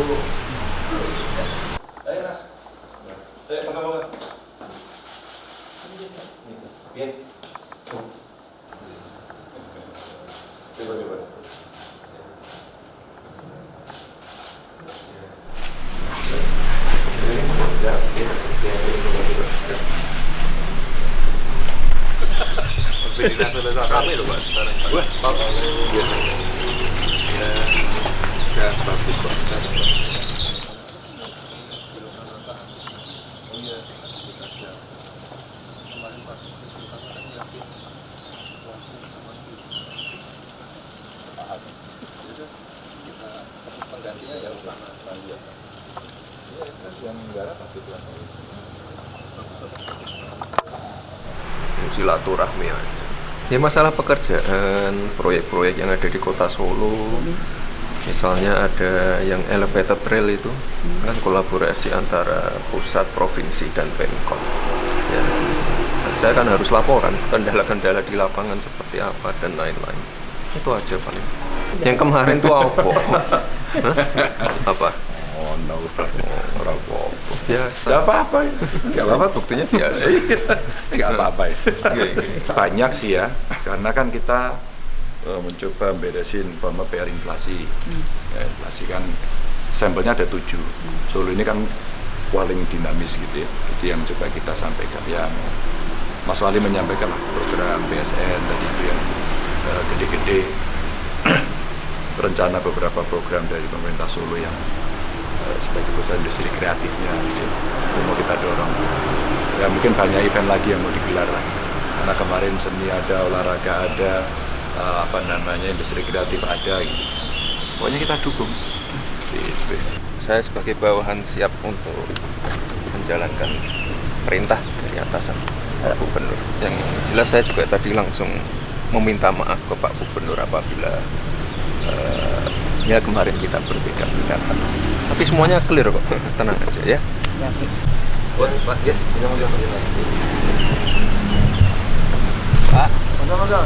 dulu. Ya, nasi lezat kami loh, Pak. Sekarang. Wah, penggantinya ya utama Iya, kan yang menggarap Habib Lasari. silaturahmi aja. Ya masalah pekerjaan proyek-proyek yang ada di kota Solo. Misalnya ada yang elevated rail itu kan kolaborasi antara pusat provinsi dan pemkot. ya saya kan harus laporan kendala-kendala di lapangan seperti apa dan lain-lain itu aja paling yang kemarin tuh apa apa Oh, no. oh, apa biasa Gak apa-apa ya. nggak apa-apa buktinya biasa Gak apa-apa ya. Iya, iya. Banyak sih ya. Karena kan kita eh, mencoba beresin umpama PR inflasi. Ya, inflasi kan sampelnya ada tujuh. Solo ini kan paling dinamis gitu ya. Jadi yang coba kita sampaikan ya Mas Wali menyampaikan program BSN tadi itu yang eh, gede-gede rencana beberapa program dari pemerintah Solo yang eh, sebagai perusahaan industri kreatifnya gitu, itu mau kita dorong. Ya mungkin banyak event lagi yang mau digelar lagi. Karena kemarin seni ada, olahraga ada, eh, apa namanya industri kreatif ada gitu. Pokoknya kita dukung. Gitu. saya sebagai bawahan siap untuk menjalankan perintah dari atasan Pak Gubernur. Yang jelas saya juga tadi langsung meminta maaf ke Pak Gubernur apabila eh, ya kemarin kita berbeda pendapat. Tapi semuanya clear kok, tenang aja ya. Pak ya, Pak. Masa-masa,